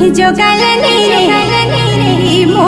你就该来你。就你